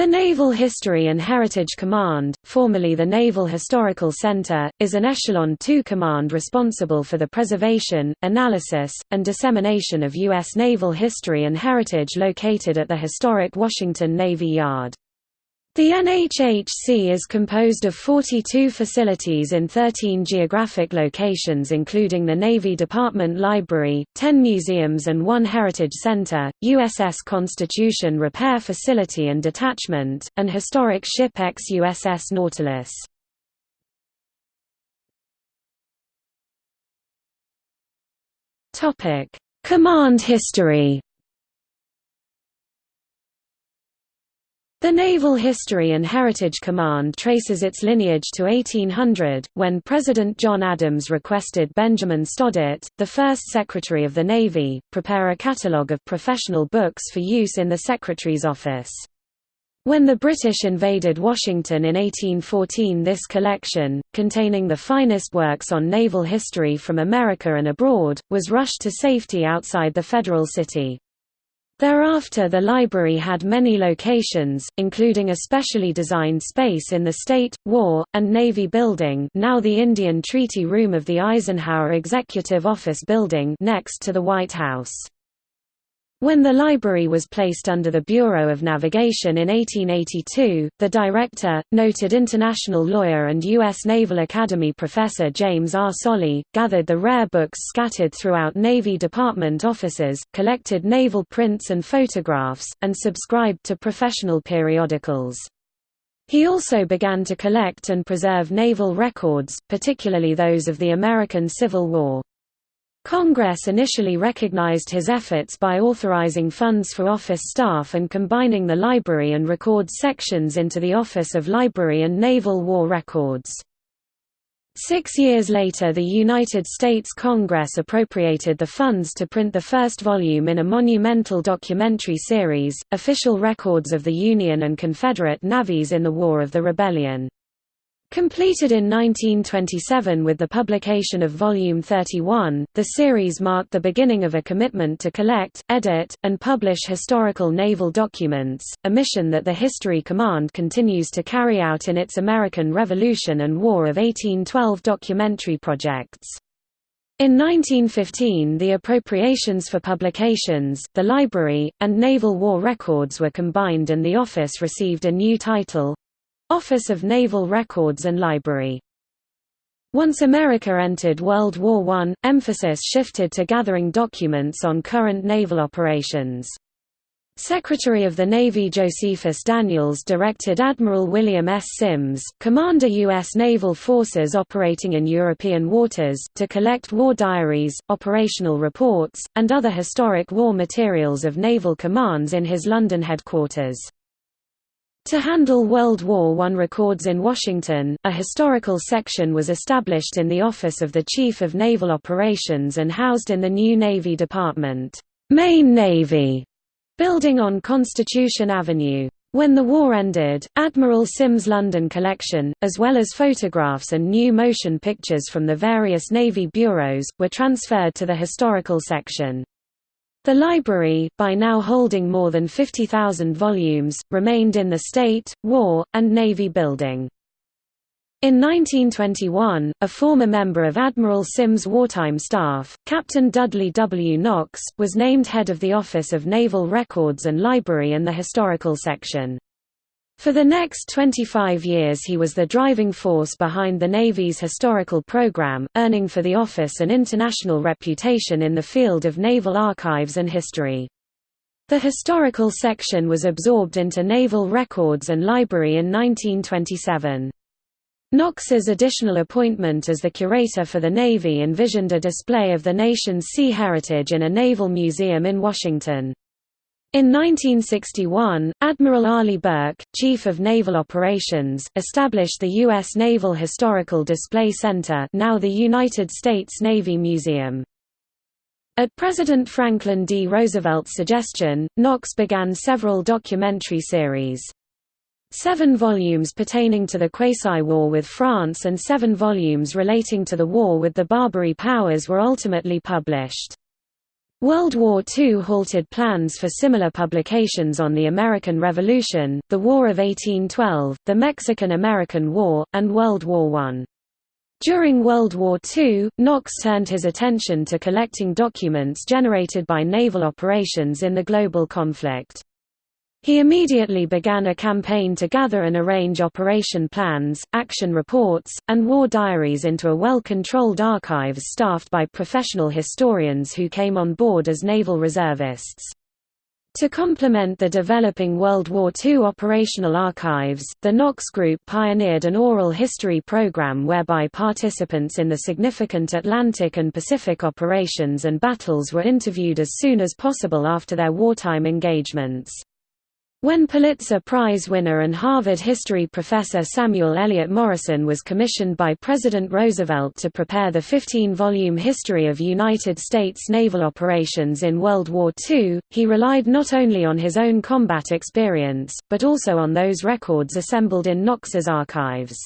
The Naval History and Heritage Command, formerly the Naval Historical Center, is an Echelon II command responsible for the preservation, analysis, and dissemination of U.S. naval history and heritage located at the historic Washington Navy Yard. The NHHC is composed of 42 facilities in 13 geographic locations including the Navy Department Library, 10 museums and one heritage center, USS Constitution Repair Facility and Detachment, and historic ship ex-USS Nautilus. Command history The Naval History and Heritage Command traces its lineage to 1800, when President John Adams requested Benjamin Stoddert, the first Secretary of the Navy, prepare a catalogue of professional books for use in the Secretary's office. When the British invaded Washington in 1814 this collection, containing the finest works on naval history from America and abroad, was rushed to safety outside the federal city. Thereafter the library had many locations, including a specially designed space in the State, War, and Navy Building now the Indian Treaty Room of the Eisenhower Executive Office Building next to the White House. When the library was placed under the Bureau of Navigation in 1882, the director, noted international lawyer and U.S. Naval Academy professor James R. Soley, gathered the rare books scattered throughout Navy Department offices, collected naval prints and photographs, and subscribed to professional periodicals. He also began to collect and preserve naval records, particularly those of the American Civil War. Congress initially recognized his efforts by authorizing funds for office staff and combining the library and records sections into the Office of Library and Naval War Records. Six years later the United States Congress appropriated the funds to print the first volume in a monumental documentary series, Official Records of the Union and Confederate Navies in the War of the Rebellion. Completed in 1927 with the publication of Volume 31, the series marked the beginning of a commitment to collect, edit, and publish historical naval documents, a mission that the History Command continues to carry out in its American Revolution and War of 1812 documentary projects. In 1915 the appropriations for publications, the library, and naval war records were combined and the office received a new title, Office of Naval Records and Library. Once America entered World War I, emphasis shifted to gathering documents on current naval operations. Secretary of the Navy Josephus Daniels directed Admiral William S. Sims, Commander U.S. Naval Forces operating in European waters, to collect war diaries, operational reports, and other historic war materials of naval commands in his London headquarters. To handle World War I records in Washington, a historical section was established in the Office of the Chief of Naval Operations and housed in the new Navy Department, Main Navy, building on Constitution Avenue. When the war ended, Admiral Sims' London collection, as well as photographs and new motion pictures from the various Navy bureaus, were transferred to the historical section. The library, by now holding more than 50,000 volumes, remained in the State, War, and Navy building. In 1921, a former member of Admiral Sims' wartime staff, Captain Dudley W. Knox, was named head of the Office of Naval Records and Library and the Historical Section. For the next 25 years he was the driving force behind the Navy's historical program, earning for the office an international reputation in the field of naval archives and history. The historical section was absorbed into Naval Records and Library in 1927. Knox's additional appointment as the curator for the Navy envisioned a display of the nation's sea heritage in a naval museum in Washington. In 1961, Admiral Arleigh Burke, Chief of Naval Operations, established the U.S. Naval Historical Display Center now the United States Navy Museum. At President Franklin D. Roosevelt's suggestion, Knox began several documentary series. Seven volumes pertaining to the Quasi-War with France and seven volumes relating to the war with the Barbary Powers were ultimately published. World War II halted plans for similar publications on the American Revolution, the War of 1812, the Mexican–American War, and World War I. During World War II, Knox turned his attention to collecting documents generated by naval operations in the global conflict. He immediately began a campaign to gather and arrange operation plans, action reports, and war diaries into a well-controlled archives staffed by professional historians who came on board as naval reservists. To complement the developing World War II operational archives, the Knox Group pioneered an oral history program whereby participants in the significant Atlantic and Pacific operations and battles were interviewed as soon as possible after their wartime engagements. When Pulitzer Prize winner and Harvard history professor Samuel Eliot Morison was commissioned by President Roosevelt to prepare the 15-volume History of United States Naval Operations in World War II, he relied not only on his own combat experience, but also on those records assembled in Knox's archives.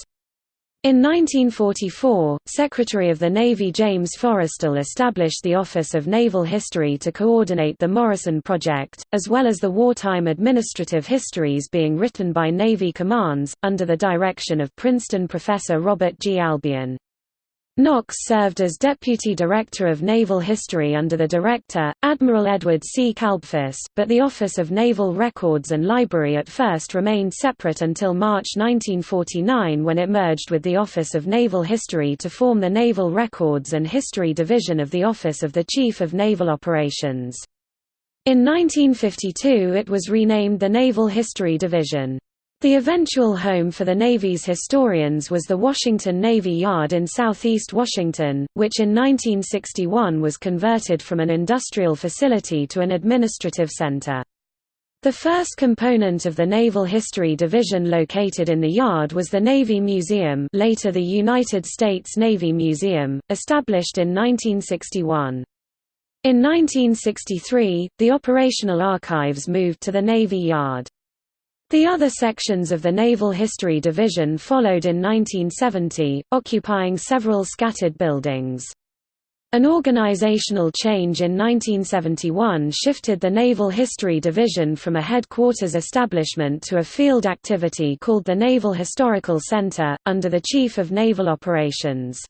In 1944, Secretary of the Navy James Forrestal established the Office of Naval History to coordinate the Morison Project, as well as the wartime administrative histories being written by Navy commands, under the direction of Princeton professor Robert G. Albion. Knox served as Deputy Director of Naval History under the Director, Admiral Edward C. Kalbfus, but the Office of Naval Records and Library at first remained separate until March 1949 when it merged with the Office of Naval History to form the Naval Records and History Division of the Office of the Chief of Naval Operations. In 1952 it was renamed the Naval History Division. The eventual home for the Navy's historians was the Washington Navy Yard in southeast Washington, which in 1961 was converted from an industrial facility to an administrative center. The first component of the Naval History Division located in the yard was the Navy Museum later the United States Navy Museum, established in 1961. In 1963, the operational archives moved to the Navy Yard. The other sections of the Naval History Division followed in 1970, occupying several scattered buildings. An organizational change in 1971 shifted the Naval History Division from a headquarters establishment to a field activity called the Naval Historical Center, under the Chief of Naval Operations.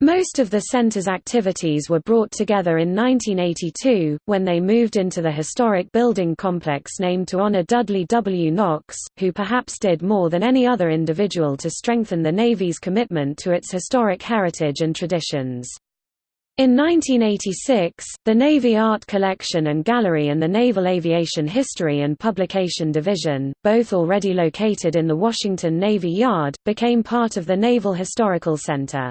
Most of the center's activities were brought together in 1982, when they moved into the historic building complex named to honor Dudley W. Knox, who perhaps did more than any other individual to strengthen the Navy's commitment to its historic heritage and traditions. In 1986, the Navy Art Collection and Gallery and the Naval Aviation History and Publication Division, both already located in the Washington Navy Yard, became part of the Naval Historical Center.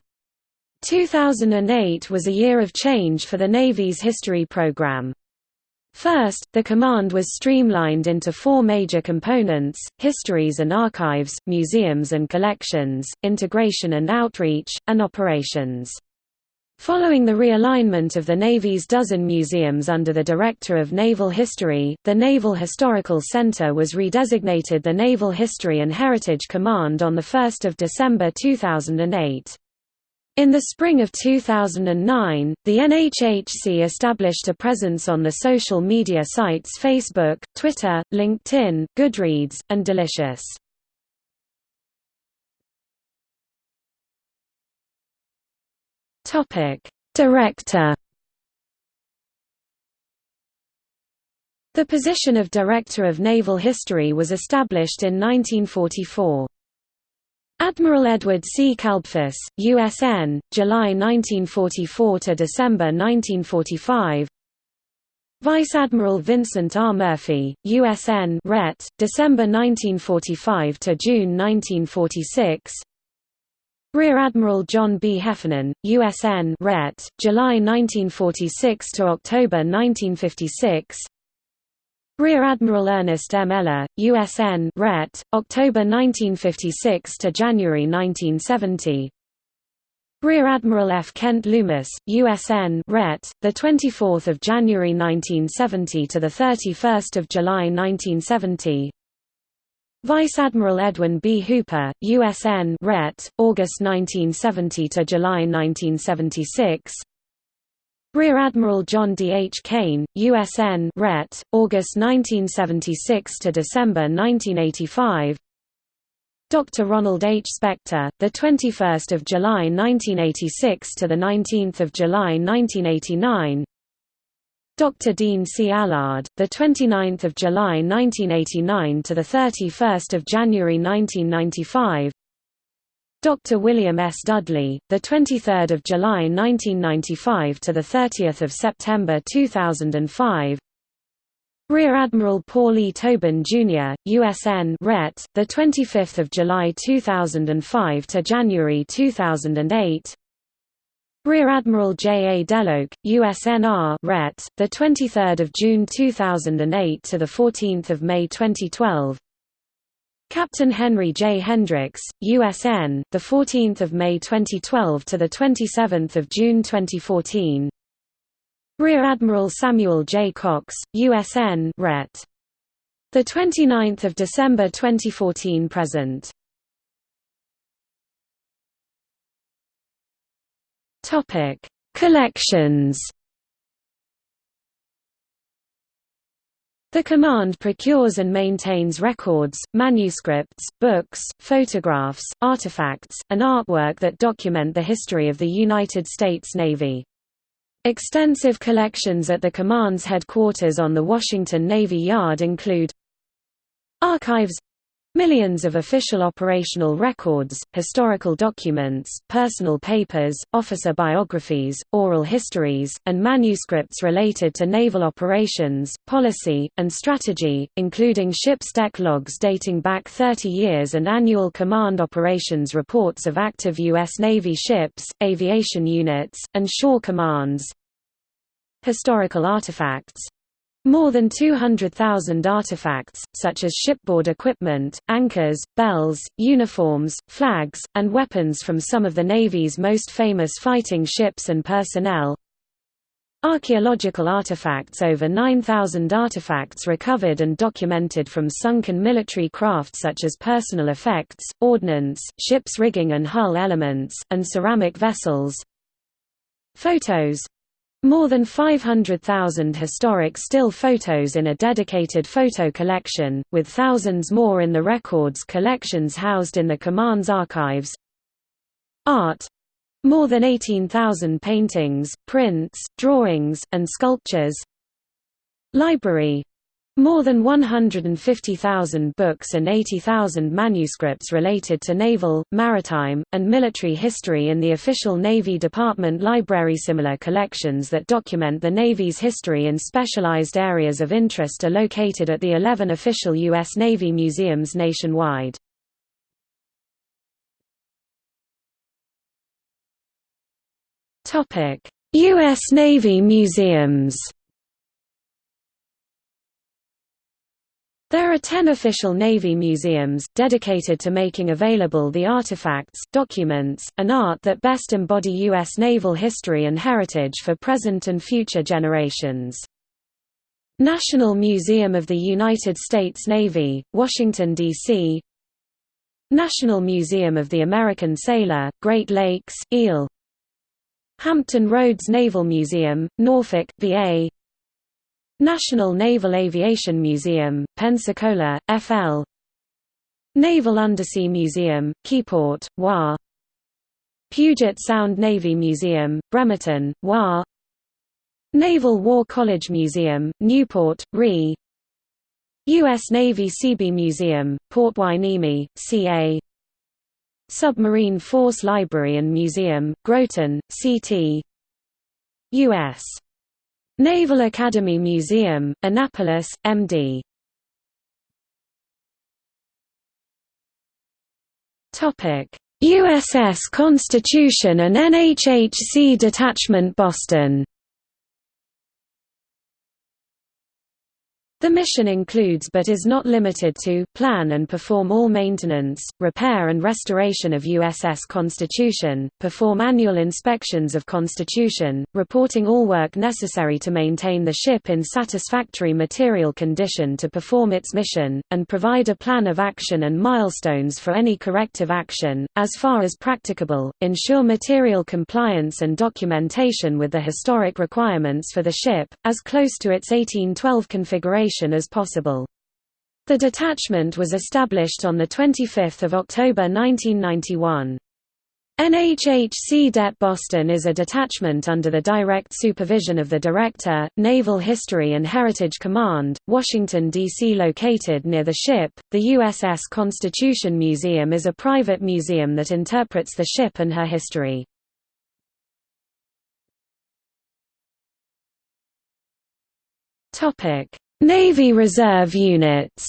2008 was a year of change for the Navy's history program. First, the command was streamlined into four major components, histories and archives, museums and collections, integration and outreach, and operations. Following the realignment of the Navy's dozen museums under the Director of Naval History, the Naval Historical Center was redesignated the Naval History and Heritage Command on 1 December 2008. In the spring of 2009, the NHHC established a presence on the social media sites Facebook, Twitter, LinkedIn, Goodreads, and Delicious. Director The position of Director of Naval History was established in 1944. Admiral Edward C. Kalbfus, USN, July 1944 to December 1945. Vice Admiral Vincent R. Murphy, USN Ret, December 1945 to June 1946. Rear Admiral John B. Heffernan, USN Ret, July 1946 to October 1956. Rear Admiral Ernest M. Eller, USN Ret, October 1956 to January 1970. Rear Admiral F. Kent Loomis, USN Ret, the 24th of January 1970 to the 31st of July 1970. Vice Admiral Edwin B. Hooper, USN Ret, August 1970 to July 1976. Rear Admiral John D. H. Kane, USN Ret. August 1976 to December 1985. Dr. Ronald H. Spector, the 21st of July 1986 to the 19th of July 1989. Dr. Dean C. Allard, the 29th of July 1989 to the 31st of January 1995. Dr. William S. Dudley, the 23rd of July 1995 to the 30th of September 2005. Rear Admiral Paul E. Tobin, Jr., USN Ret., the 25th of July 2005 to January 2008. Rear Admiral J. A. DeLoach, USNR Ret., the 23rd of June 2008 to the 14th of May 2012. Captain Henry J. Hendricks, USN, the 14th of May 2012 to the 27th of June 2014. Rear Admiral Samuel J. Cox, USN Ret. the 29th of December 2014 present. Topic: Collections. The command procures and maintains records, manuscripts, books, photographs, artifacts, and artwork that document the history of the United States Navy. Extensive collections at the command's headquarters on the Washington Navy Yard include Archives Millions of official operational records, historical documents, personal papers, officer biographies, oral histories, and manuscripts related to naval operations, policy, and strategy, including ship's deck logs dating back 30 years and annual command operations reports of active U.S. Navy ships, aviation units, and shore commands. Historical artifacts more than 200,000 artifacts, such as shipboard equipment, anchors, bells, uniforms, flags, and weapons from some of the Navy's most famous fighting ships and personnel. Archaeological artifacts Over 9,000 artifacts recovered and documented from sunken military craft such as personal effects, ordnance, ship's rigging and hull elements, and ceramic vessels. Photos more than 500,000 historic still photos in a dedicated photo collection, with thousands more in the records collections housed in the command's archives. Art more than 18,000 paintings, prints, drawings, and sculptures. Library more than 150,000 books and 80,000 manuscripts related to naval, maritime, and military history in the official Navy Department Library. Similar collections that document the Navy's history in specialized areas of interest are located at the 11 official U.S. Navy museums nationwide. U.S. Navy museums There are ten official Navy museums, dedicated to making available the artifacts, documents, and art that best embody U.S. naval history and heritage for present and future generations. National Museum of the United States Navy, Washington, D.C. National Museum of the American Sailor, Great Lakes, Eel Hampton Roads Naval Museum, Norfolk, VA National Naval Aviation Museum, Pensacola, FL Naval Undersea Museum, Keyport, WA Puget Sound Navy Museum, Bremerton, WA Naval War College Museum, Newport, RE. U.S. Navy Seabee Museum, Port Hueneme, CA Submarine Force Library and Museum, Groton, CT U.S. Naval Academy Museum, Annapolis, MD. Topic: USS Constitution and NHHC Detachment Boston. The mission includes but is not limited to, plan and perform all maintenance, repair and restoration of USS Constitution, perform annual inspections of Constitution, reporting all work necessary to maintain the ship in satisfactory material condition to perform its mission, and provide a plan of action and milestones for any corrective action, as far as practicable, ensure material compliance and documentation with the historic requirements for the ship, as close to its 1812 configuration as possible. The detachment was established on 25 October 1991. NHHC Det Boston is a detachment under the direct supervision of the Director, Naval History and Heritage Command, Washington, D.C. Located near the ship, the USS Constitution Museum is a private museum that interprets the ship and her history. Navy Reserve units.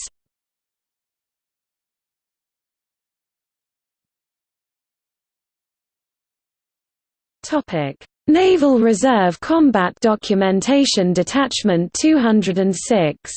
Naval Reserve Combat Documentation Detachment 206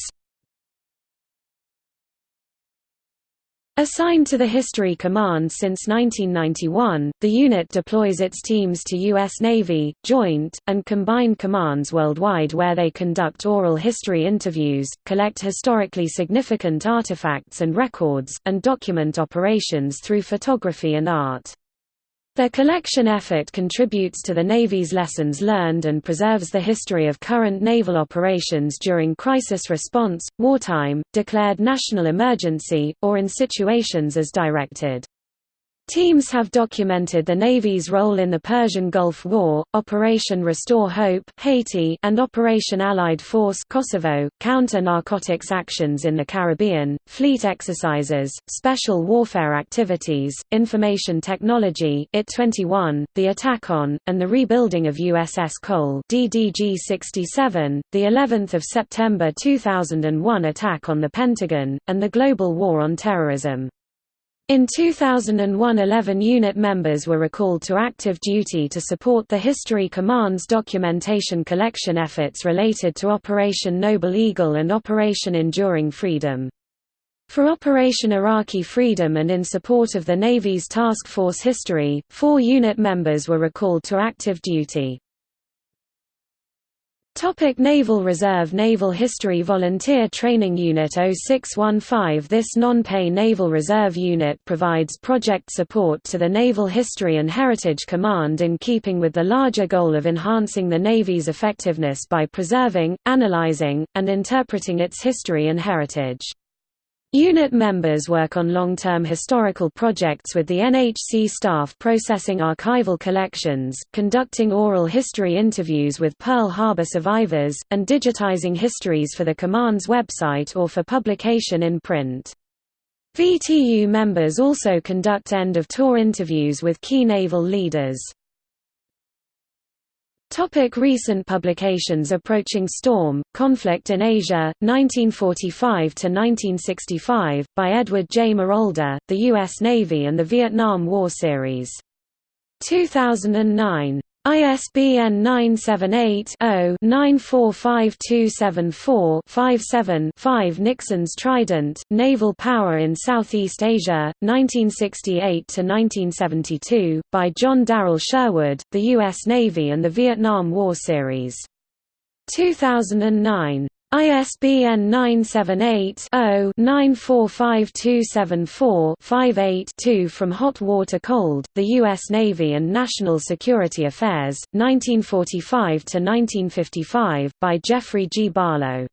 Assigned to the History Command since 1991, the unit deploys its teams to U.S. Navy, Joint, and Combined Commands worldwide where they conduct oral history interviews, collect historically significant artifacts and records, and document operations through photography and art. Their collection effort contributes to the Navy's lessons learned and preserves the history of current naval operations during crisis response, wartime, declared national emergency, or in situations as directed. Teams have documented the Navy's role in the Persian Gulf War, Operation Restore Hope Haiti, and Operation Allied Force Kosovo, counter-narcotics actions in the Caribbean, fleet exercises, special warfare activities, information technology IT-21, the attack on, and the rebuilding of USS Cole DDG-67, the 11th of September 2001 attack on the Pentagon, and the global war on terrorism. In 2001 11 unit members were recalled to active duty to support the History Command's documentation collection efforts related to Operation Noble Eagle and Operation Enduring Freedom. For Operation Iraqi Freedom and in support of the Navy's Task Force History, four unit members were recalled to active duty. Topic Naval Reserve Naval History Volunteer Training Unit 0615 This non-pay Naval Reserve Unit provides project support to the Naval History and Heritage Command in keeping with the larger goal of enhancing the Navy's effectiveness by preserving, analyzing, and interpreting its history and heritage. Unit members work on long-term historical projects with the NHC staff processing archival collections, conducting oral history interviews with Pearl Harbor survivors, and digitizing histories for the Command's website or for publication in print. VTU members also conduct end-of-tour interviews with key naval leaders. Topic recent publications Approaching Storm, Conflict in Asia, 1945–1965, by Edward J. Marolda, The U.S. Navy and the Vietnam War Series. 2009. ISBN 978-0-945274-57-5 Nixon's Trident, Naval Power in Southeast Asia, 1968–1972, by John Darrell Sherwood, The U.S. Navy and the Vietnam War Series. 2009. ISBN 978-0-945274-58-2 From Hot Water Cold, The U.S. Navy and National Security Affairs, 1945–1955, by Jeffrey G. Barlow.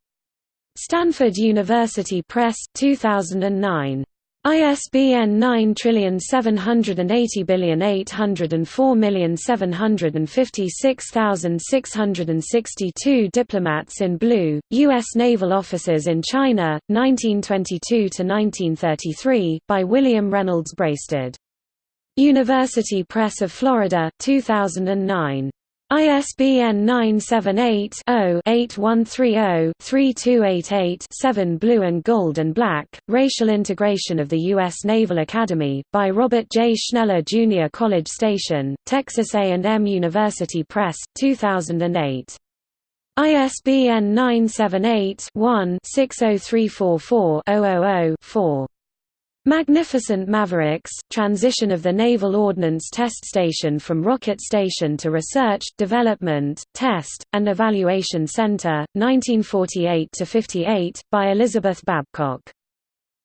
Stanford University Press, 2009. ISBN 9780804756662 Diplomats in Blue, U.S. Naval Officers in China, 1922–1933, by William Reynolds Braisted. University Press of Florida, 2009. ISBN 978-0-8130-3288-7 Blue and Gold and Black, Racial Integration of the U.S. Naval Academy, by Robert J. Schneller Jr. College Station, Texas A&M University Press, 2008. ISBN 978-1-60344-000-4. Magnificent Mavericks, transition of the Naval Ordnance Test Station from Rocket Station to Research, Development, Test, and Evaluation Center, 1948–58, by Elizabeth Babcock.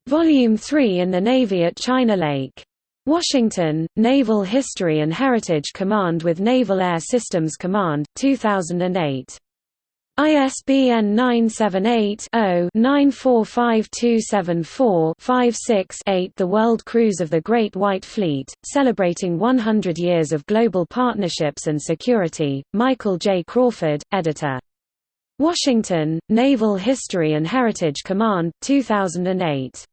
Volume 3 in the Navy at China Lake. Washington, Naval History and Heritage Command with Naval Air Systems Command, 2008. ISBN 978-0-945274-56-8 The World Cruise of the Great White Fleet, celebrating 100 years of global partnerships and security, Michael J. Crawford, editor. Washington, Naval History and Heritage Command, 2008.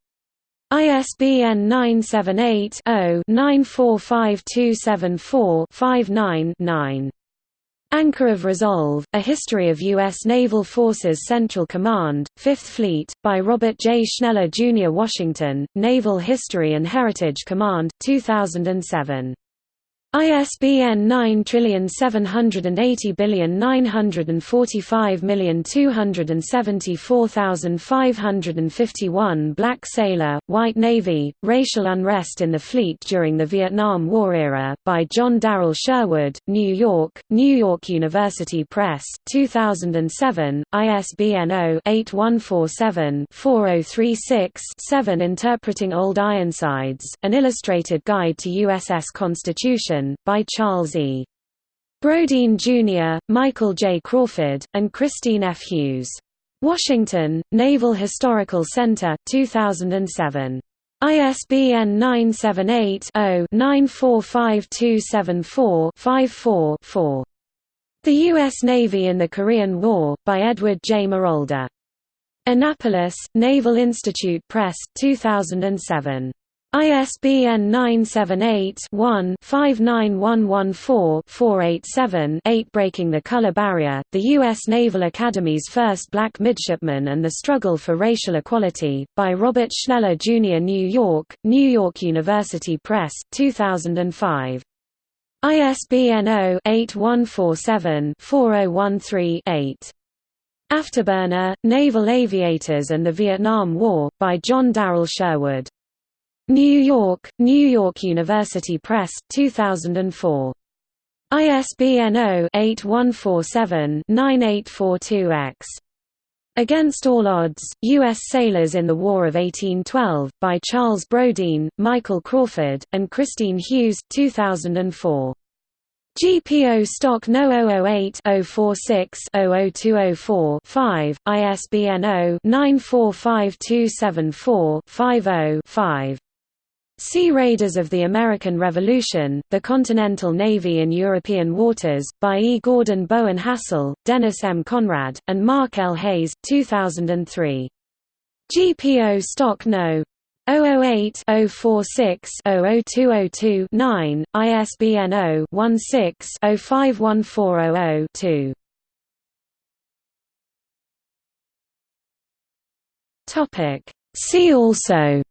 ISBN 978 0 945274 59 9. Anchor of Resolve, A History of U.S. Naval Forces Central Command, Fifth Fleet, by Robert J. Schneller, Jr. Washington, Naval History and Heritage Command, 2007. ISBN 9780945274551 Black Sailor, White Navy, Racial Unrest in the Fleet During the Vietnam War Era, by John Darrell Sherwood, New York, New York University Press, 2007, ISBN 0-8147-4036-7 Interpreting Old Ironsides, An Illustrated Guide to USS Constitution by Charles E. Brodine Jr., Michael J. Crawford, and Christine F. Hughes. Washington, Naval Historical Center, 2007. ISBN 978-0-945274-54-4. The U.S. Navy in the Korean War, by Edward J. Marolda. Annapolis, Naval Institute Press, 2007. ISBN 978-1-59114-487-8 Breaking the Color Barrier, the U.S. Naval Academy's First Black Midshipman and the Struggle for Racial Equality, by Robert Schneller, Jr. New York, New York University Press, 2005. ISBN 0-8147-4013-8. Afterburner, Naval Aviators and the Vietnam War, by John Darrell Sherwood. New York, New York University Press, 2004. ISBN 0-8147-9842-X. Against All Odds, U.S. Sailors in the War of 1812, by Charles Brodine, Michael Crawford, and Christine Hughes 2004. GPO Stock No 008-046-00204-5, ISBN 0-945274-50-5. Sea Raiders of the American Revolution, The Continental Navy in European Waters, by E. Gordon Bowen Hassell, Dennis M. Conrad, and Mark L. Hayes, 2003. GPO Stock No. 008-046-00202-9, ISBN 0-16-051400-2. See also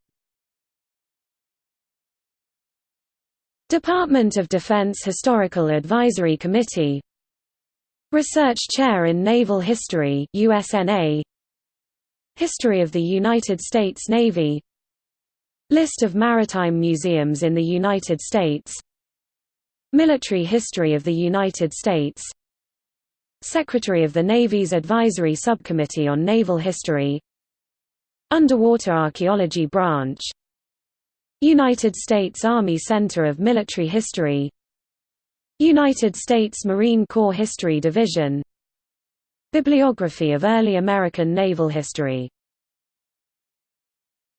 Department of Defense Historical Advisory Committee. Research Chair in Naval History USNA History of the United States Navy. List of maritime museums in the United States. Military History of the United States. Secretary of the Navy's Advisory Subcommittee on Naval History. Underwater Archaeology Branch United States Army Center of Military History United States Marine Corps History Division Bibliography of early American naval history